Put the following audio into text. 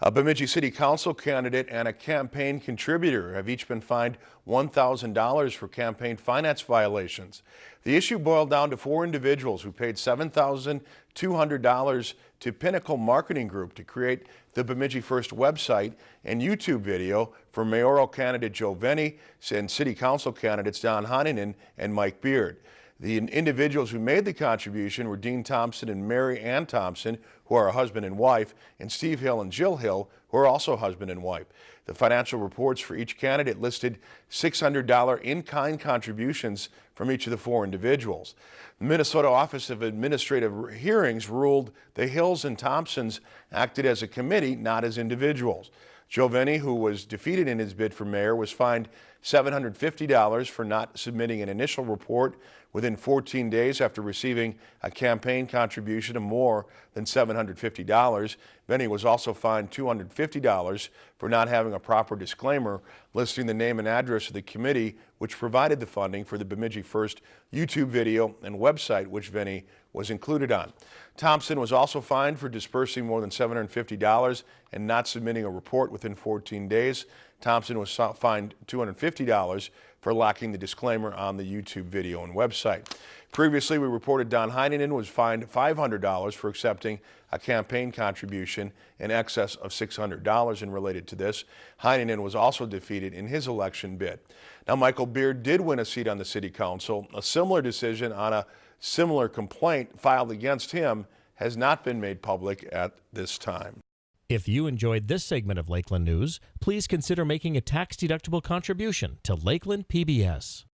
A Bemidji City Council candidate and a campaign contributor have each been fined $1,000 for campaign finance violations. The issue boiled down to four individuals who paid $7,200 to Pinnacle Marketing Group to create the Bemidji First website and YouTube video for mayoral candidate Joe Venne and city council candidates Don Heinonen and Mike Beard. The individuals who made the contribution were Dean Thompson and Mary Ann Thompson, who are a husband and wife, and Steve Hill and Jill Hill, who are also husband and wife. The financial reports for each candidate listed $600 in-kind contributions from each of the four individuals. The Minnesota Office of Administrative Hearings ruled the Hills and Thompsons acted as a committee, not as individuals. Venne, who was defeated in his bid for mayor, was fined $750 for not submitting an initial report within 14 days after receiving a campaign contribution of more than $750. Venne was also fined $250 for not having a proper disclaimer listing the name and address of the committee which provided the funding for the Bemidji First YouTube video and website which Venne was included on. Thompson was also fined for dispersing more than $750 and not submitting a report within 14 days. Thompson was fined $250 for lacking the disclaimer on the YouTube video and website. Previously, we reported Don Heinonen was fined $500 for accepting a campaign contribution in excess of $600 and related to this. Heinonen was also defeated in his election bid. Now, Michael Beard did win a seat on the city council. A similar decision on a similar complaint filed against him has not been made public at this time. If you enjoyed this segment of Lakeland News, please consider making a tax-deductible contribution to Lakeland PBS.